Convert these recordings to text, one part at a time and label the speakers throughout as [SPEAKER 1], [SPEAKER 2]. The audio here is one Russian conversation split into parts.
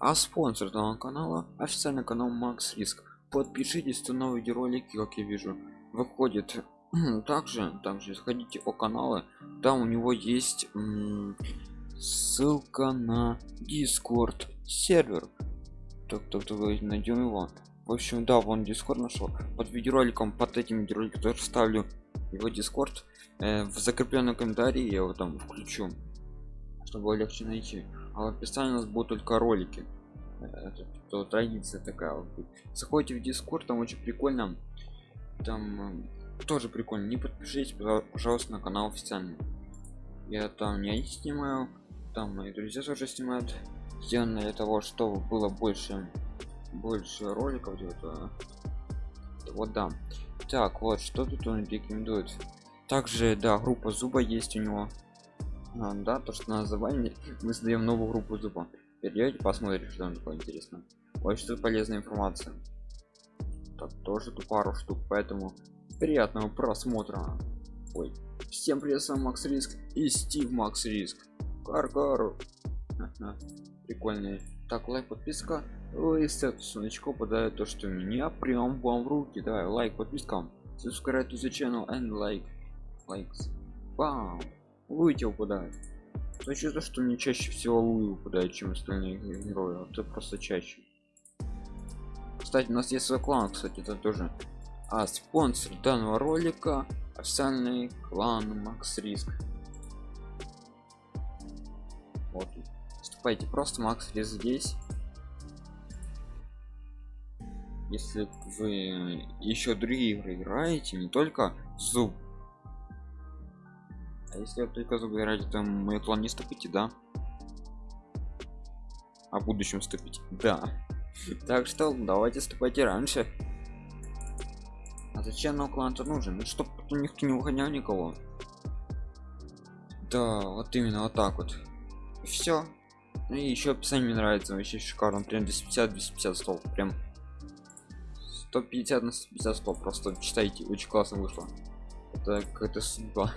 [SPEAKER 1] а спонсор данного канала официальный канал макс риск. Подпишитесь то новые видеоролики как я вижу. Выходит также также заходите по каналы там у него есть ссылка на discord сервер. Так так так найдем его. В общем да вон дискорд нашел. Под видеороликом под этим видеороликом тоже ставлю его дискорд э, в закрепленном комментарии я его там включу чтобы легче найти а в описании у нас будут только ролики. Это то традиция такая вот заходите в дискорд там очень прикольно там э, тоже прикольно. Не подпишитесь пожалуйста на канал официальный. Я там не снимаю там мои друзья тоже снимают. Сделано для того чтобы было больше больше роликов где-то вот да. Так вот что тут он рекомендует. Также да группа зуба есть у него а, да то что на название мы создаем новую группу зуба перейдете посмотрите что там такое интересно. Очень тут полезная информация. Так тоже тут пару штук поэтому приятного просмотра. Ой всем привет с вами макс риск и стив макс риск. Кар прикольный. Так лайк подписка. Листят сонечко подает то что меня прям вам в руки. Давай лайк подписка. Subscribe to the channel and like. Likes. Бам выйти упадает значит то что мне чаще всего луи выпадает чем остальные герои. Это просто чаще. Кстати у нас есть свой клан кстати это тоже. А спонсор данного ролика официальный клан макс риск. Вот. Вступайте просто макс риск здесь. Если вы еще другие игры играете не только зуб а если вы только играете то мой план не вступите да. О будущем вступить да. Так что давайте вступайте раньше. А зачем нам клан нужен? Ну чтобы никто не выгонял никого. Да вот именно вот так вот. Все ну и еще описание мне нравится вообще шикарно. Прям 250 250 слов прям. 150 на 150 слов просто читайте очень классно вышло. Это какая-то судьба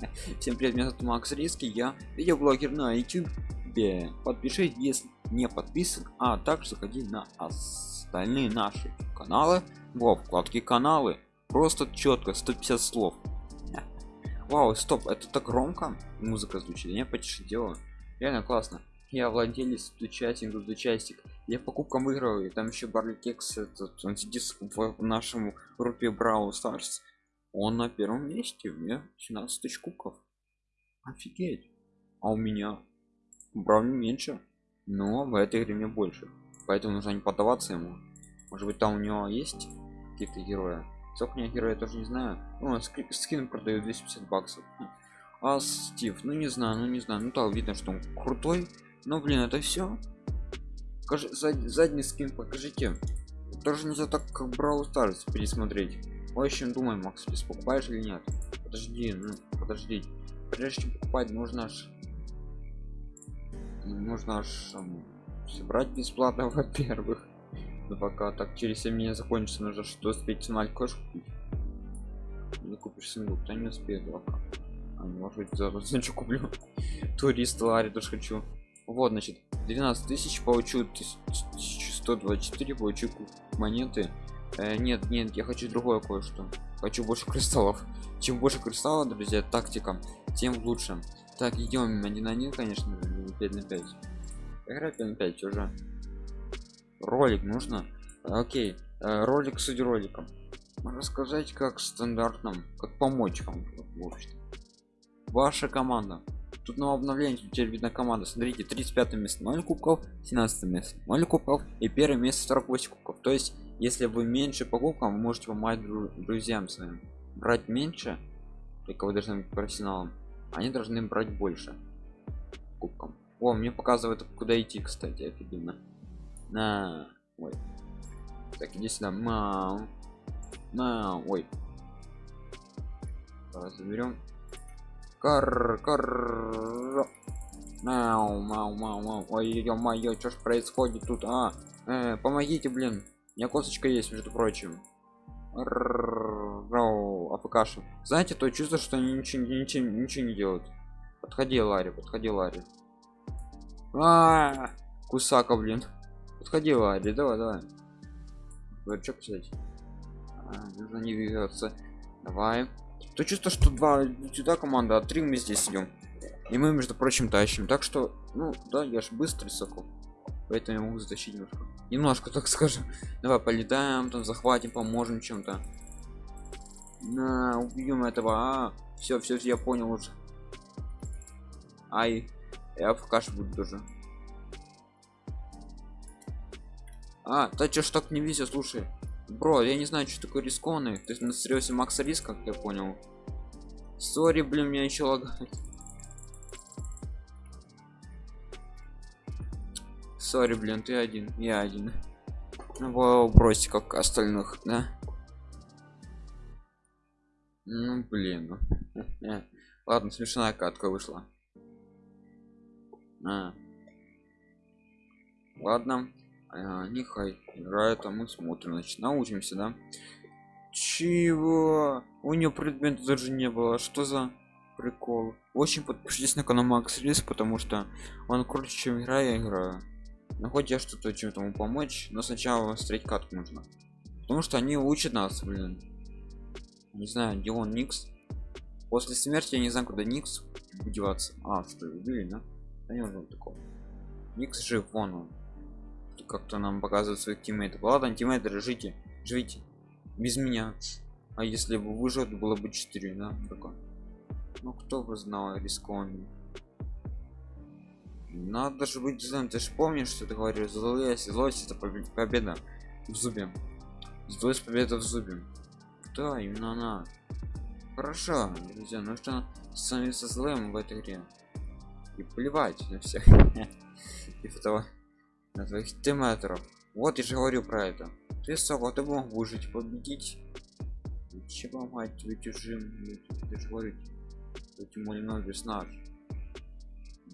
[SPEAKER 1] всем привет меня зовут макс риски я видеоблогер на youtube подпишись если не подписан а также заходи на остальные наши каналы. Во вкладке каналы. Просто четко 150 слов. Вау стоп это так громко? Музыка звучит я почти делаю. Реально классно. Я владелец участник участник. Я покупкам выигрываю там еще барликекс этот он сидит в нашем группе брау старс он на первом месте у меня 17 тысяч кубков. Офигеть. А у меня бравли меньше но в этой игре мне больше. Поэтому нужно не поддаваться ему. Может быть там у него есть какие-то герои? Сколько у героя тоже не знаю. Ну, скин продаю 250 баксов. А стив? Ну не знаю ну не знаю. Ну так видно что он крутой. Но блин это все Покажи, зад, задний скин покажите. Тоже нельзя так как брал старс пересмотреть в общем думай макс ты покупаешь или нет? Подожди ну подожди. Прежде чем покупать нужно ж нужно ж собрать бесплатно во-первых. Но пока так через 7 дней закончится нужно что успеть на кэш купить. Не купишь сингл то не успеет пока. А, может быть за значит куплю. Турист лари тоже хочу. Вот значит 12 тысяч получу 1124 получу монеты э, нет нет я хочу другое кое-что. Хочу больше кристаллов. Чем больше кристаллов друзья тактика тем лучше. Так идем один на один конечно 5 на 5 игра 5 на 5 уже. Ролик нужно? Окей. Э, ролик с роликом. Рассказать как стандартным как помочь вам в общем. Ваша команда. Тут на обновление теперь видно команда. Смотрите 35 место 0 кубков 17 место 0 кубков и первое место 48 кубков. То есть если вы меньше по кубкам вы можете помогать друзьям своим. Брать меньше только вы должны быть профессионалом они должны брать больше кубком о мне показывает куда идти кстати офигенно. На ой. Так иди сюда мау на ой. Давай заберем. Кар кар мау мау мау мау ой ё-моё что ж происходит тут а? Э, помогите блин меня косточка есть между прочим. Апкаши знаете то чувство что они ничего ничего ничего не делают подходи ларри подходи ларри а, -а, -а кусака блин подходи Ларри давай давай Дурачок взять нужно не двигаться давай то чувство что два сюда команда а три мы здесь идем и мы между прочим тащим так что ну да я ж быстрый сокол поэтому я могу затащить немножко немножко так скажем. Давай полетаем там захватим поможем чем-то. На убьем этого а? Все все я понял уже. Ай я в каш буду тоже. А да чё ж так не везет слушай. Бро я не знаю что такое рискованный ты на серьезе макса риск как я понял. Сори блин меня еще лагает сори блин ты один я один. Ну бросьте как остальных да? Ну блин ну. ладно смешная катка вышла. А. ладно а, нехай играет а мы смотрим значит научимся да? Чего? У нее предмета даже не было. Что за прикол? Очень подпишитесь на канал макс рис потому что он круче чем игра я играю но хоть я что-то чем-то ему помочь но сначала встретить катку нужно. Потому что они учат нас блин. Не знаю где он никс? После смерти я не знаю куда никс деваться. А что убили да да не нужно такого. Никс жив вон он. Как-то нам показывают своих тиммейтов. Ладно тиммейты живите живите. Без меня. А если бы выжил было бы 4 да? Такое. Ну кто бы знал рискованный надо же быть злым ты же помнишь что ты говоришь злость злость это победа в зубе злость победа в зубе да именно она. Хорошо друзья ну что становиться злым в этой игре. И плевать на всех и этого на твоих тимметров вот я же говорю про это. Ты собак ты мог выжить победить. Чего мать вы чужим ты же говорю этим мой персонаж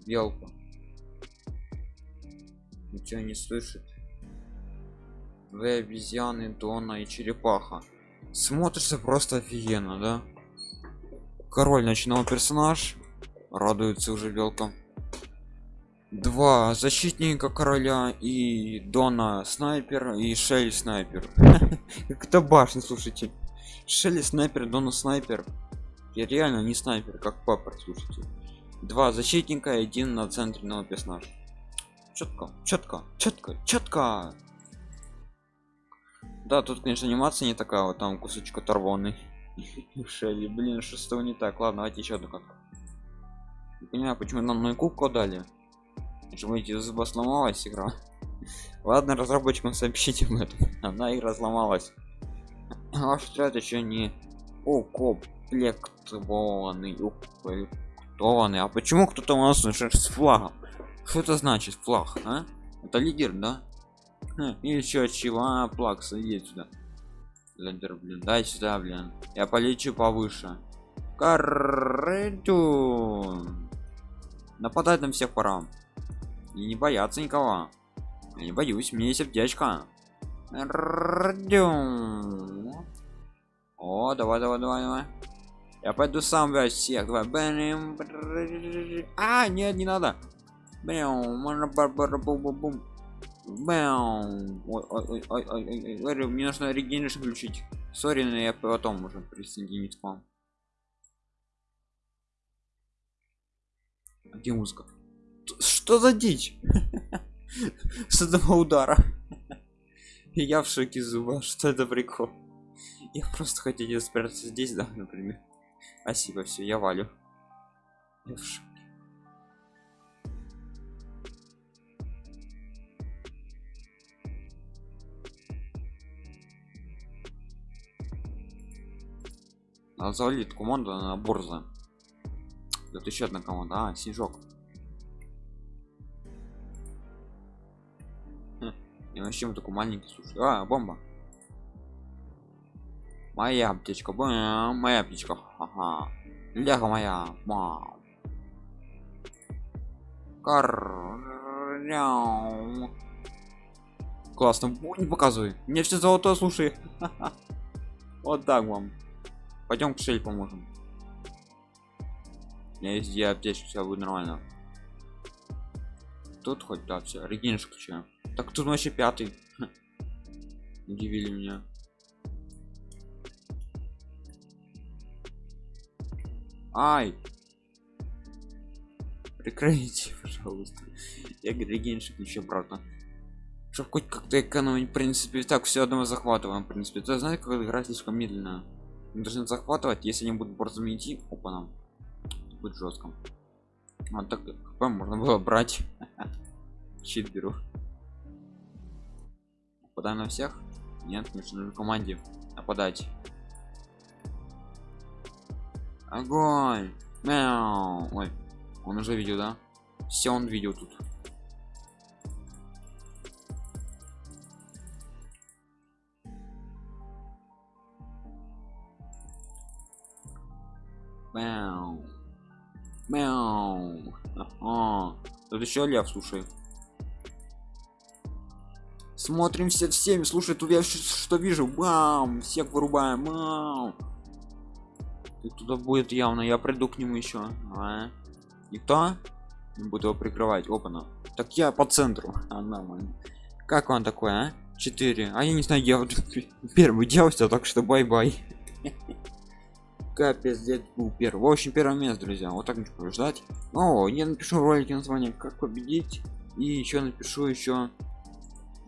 [SPEAKER 1] белка ничего не слышит. Вы обезьяны дона и черепаха. Смотрится просто офигенно да? Король ночного персонаж. Радуется уже белка. Два защитника короля и дона снайпер и шелли снайпер. Как это башня слушайте. Шелли снайпер дона снайпер. Я реально не снайпер как папа слушайте. Два защитника и один на центре нового персонажа четко четко четко четко да тут конечно анимация не такая вот там кусочек оторванный. Шелли блин шестого не так? Ладно давайте еще одну катку. Не понимаю почему нам на кубку дали эти зуба сломалась игра. Ладно разработчикам сообщите об этом. Она игра сломалась ваш отряд еще не укомплектованный укомплектованный а почему кто-то у нас с флагом что это значит флаг а? это лидер да? И еще чего а, плакса едет сюда. Лидер блин дай сюда блин. Я полечу повыше. Карету. нападать на всех пора и не бояться никого. Я не боюсь мне сердечко. О давай давай давай давай. Я пойду сам весь всех. Давай а нет не надо Бэм, можно бум бум бум. Бэм. Ой, ой, ой, мне нужно регенерацию включить. Sorry, но я потом уже присоединить к вам. Где музыка? Что за дичь? С этого удара. Я в шоке зуба. Что это прикол? Я просто хотел спрятаться здесь, да, например. Спасибо, все, я валю. Я в шоке. Надо завалить команду на борза. Это еще одна команда. А, снежок. Хм. И вообще такой маленький, слушай. А, бомба. Моя аптечка, бам, моя аптечка. Ага. Ляга моя, мам. Кар. Классно. Не показывай. Мне все золотое, слушай. Вот так вам. Пойдем к шель поможем. У меня есть все будет нормально. тут хоть да все регенш включаем так тут вообще пятый. Удивили меня. Ай! Прекратите пожалуйста. Я регенш включу обратно. Чтобы хоть как-то экономить в принципе так все одного захватываем в принципе. Ты знаешь как игра слишком медленно мы захватывать. Если они будут быстро идти опа нам будет жестко вот так хп можно было брать. Щит беру. Нападаем на всех? Нет нужно команде нападать. Огонь! Мяу. ой он уже видел да? Все он видел тут Мяу. Мяу. Ага. Тут еще лев, слушай. Смотрим все всеми. Слушай, тут я что вижу? Бам! Всех вырубаем. Бам! туда будет явно. Я приду к нему еще. А? Никто? Не буду его прикрывать. Опа-на. Так я по центру. А, нормально. Как он такой, а? 4. А я не знаю, я вот первый делался, так что bye-bye. капец дед первый. В общем первое место друзья. Вот так нужно ждать. О я напишу в ролике название как победить и еще напишу еще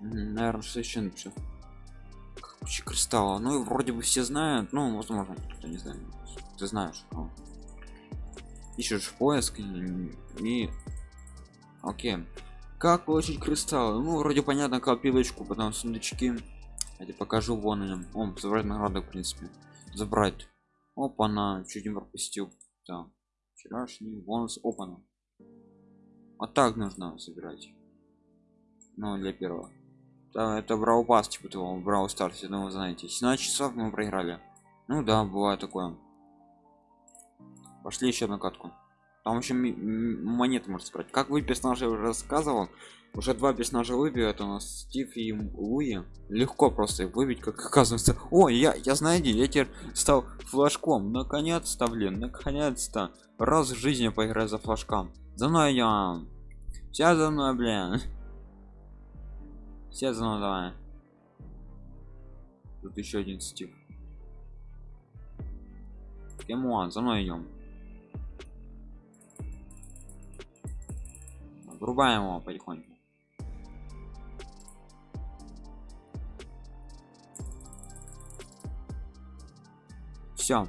[SPEAKER 1] наверное что еще напишу. Ключи кристалла. Ну вроде бы все знают. Ну возможно кто не знает. Ты знаешь ну. ищешь поиск и, и... окей. Как получить кристаллы? Ну вроде понятно копилочку потом сундучки. Я тебе покажу вон им. Он забрать награды в принципе. Забрать опа на чуть не пропустил. Да вчерашний бонус опана. Вот так нужно собирать ну для первого. Да, это брал пас типа того брал старт ну вы знаете. 17 часов мы проиграли. Ну да бывает такое. Пошли еще на катку. Там еще монеты можно собрать. Как вы персонажи уже рассказывал уже два персонажа выбью это у нас стив и луи. Легко просто их выбить как оказывается. О я я знаете я теперь стал флажком. Наконец-то блин наконец-то. Раз в жизни поиграю за флажком. За мной я вся за мной блин. Все за мной давай. Тут еще один стив. Кемуан, за мной идем. Врубаем его потихоньку все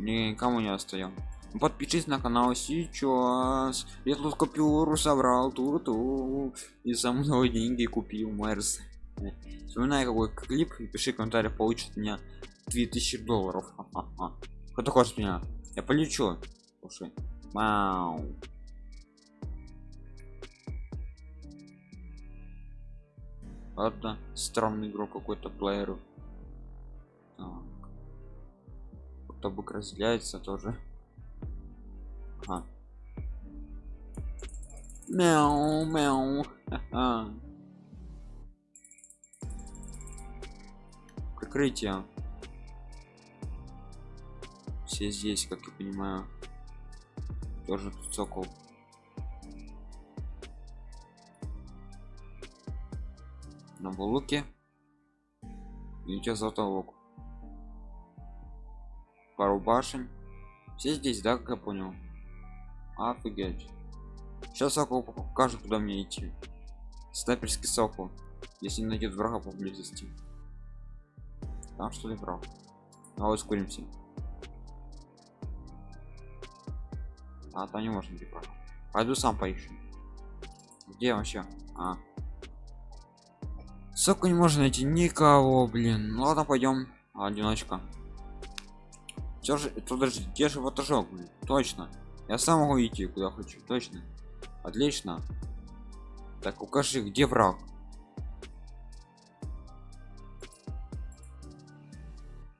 [SPEAKER 1] никому не остаем подпишись на канал сейчас. Я тут купюру собрал тут -ту. и за мной деньги купил мерс. Вспоминай какой клип и пиши комментарий получит меня 2000 долларов. Кто хочет меня? Я полечу. Слушай. Вау. ладно странный игрок какой-то плеер так тобок разделяется тоже. Ага. мяу мяу. Прикрытие. Все здесь как я понимаю. Тоже тут сокол на булуке и сейчас затолок пару башен. Все здесь да как я понял? Офигеть. Сейчас сокол покажет куда мне идти. Снайперский сокол. Если найдет врага поблизости. Там что ли враг а вот ускоримся а то не можно врага пойду сам поищу. Где вообще? А. Соку не можно найти никого блин. Ну ладно пойдем. Одиночка все же подожди где же ватажок точно. Я сам могу идти куда хочу точно. Отлично. Так укажи где враг?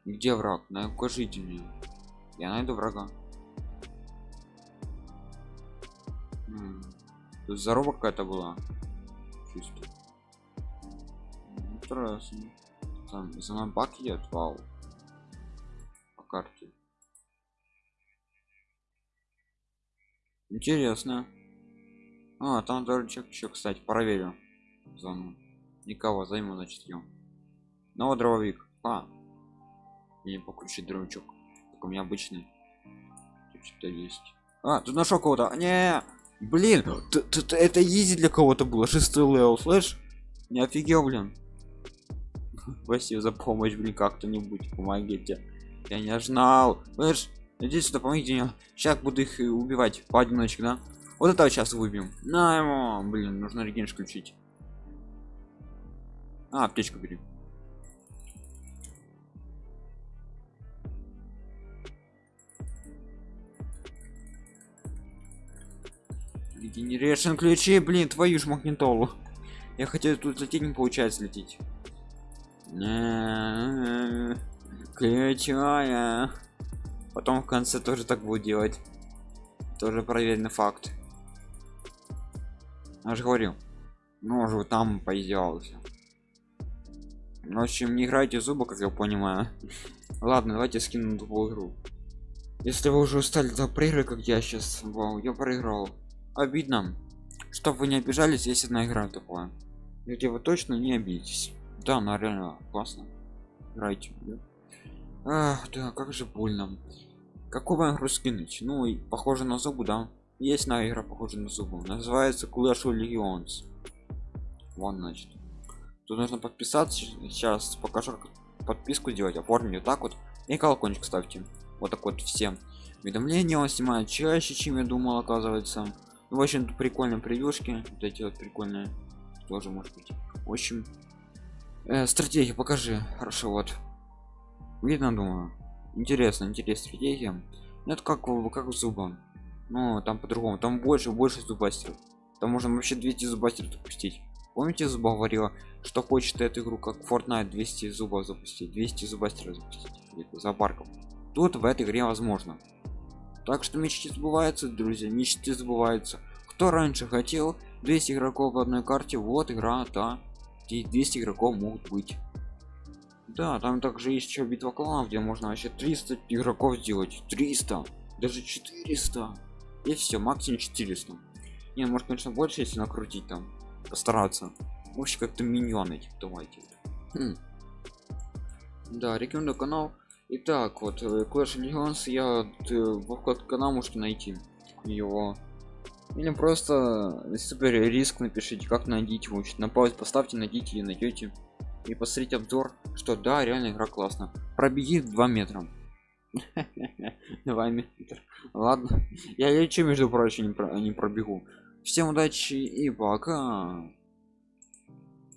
[SPEAKER 1] Где враг? На укажите мне. Я найду врага. Тут здорова какая-то была. Чувствую интересно. Там за мной бак идет? Вау карте. Интересно. А там дорожек еще кстати проверю. Зону. Никого займу значит ем но дровик а. И покруче дровичок так у меня обычный. Что-то есть. А тут нашел кого-то. Не. Блин т -т -т это easy для кого-то было. Шестой level слышь? Не офигел блин. Спасибо за помощь блин как кто-нибудь помогите я не знал. Слышь иди сюда помогите мне сейчас буду их убивать поодиночке да? Вот это сейчас выбьем. На ему блин нужно реген включить. А аптечку бери. Регенерейшн ключи, блин, твою ж магнитолу. Я хотел тут лететь, не получается лететь. Ключая. Потом в конце тоже так будет делать. Тоже проверенный факт. Я же говорил. Ну, уже там поиздевался. В общем, не играйте зубы, как я понимаю. Ладно, давайте скину тупую игру. Если вы уже устали до проигры, как я сейчас, вау, я проиграл обидно что вы не обижались если на игра такое где вы точно не обидитесь да она реально классно играйте да? Ах, да как же больно. Какого игру скинуть ну и похоже на зубы да. Есть на игра похожа на зубы. Называется Clash of Legends вон значит. Тут нужно подписаться. Сейчас покажу как подписку делать оформить вот так вот. И колокольчик ставьте. Вот так вот всем. Уведомления он снимает чаще чем я думал оказывается. В общем прикольные превьюшки. Вот эти вот прикольные тоже может быть. В общем э, стратегия покажи. Хорошо вот видно думаю. Интересно интересная стратегия ну, это как как в зубом. Ну там по-другому. Там больше больше зубастеров там можно вообще 200 зубастеров запустить. Помните зуба говорила что хочет эту игру как Fortnite 200 зубов запустить 200 зубастеров запустить за парком? Тут в этой игре возможно. Так что мечты сбываются друзья мечты сбываются. Кто раньше хотел 200 игроков в одной карте вот игра да здесь 200 игроков могут быть да там также есть еще битва кланов где можно вообще 300 игроков сделать 300 даже 400 и все максимум 400 не может конечно больше если накрутить там постараться вообще как-то миньоны давайте хм. да рекомендую канал Итак, вот э, Clash Legends я э, в вкладке канал можете найти его. Или просто супер риск напишите, как найдите его. На паузу поставьте, найдите и найдете. И посмотрите обзор, что да, реально игра классно. Пробеги 2 метра. 2 метра. Ладно. Я лечу, между прочим, не пробегу. Всем удачи и пока.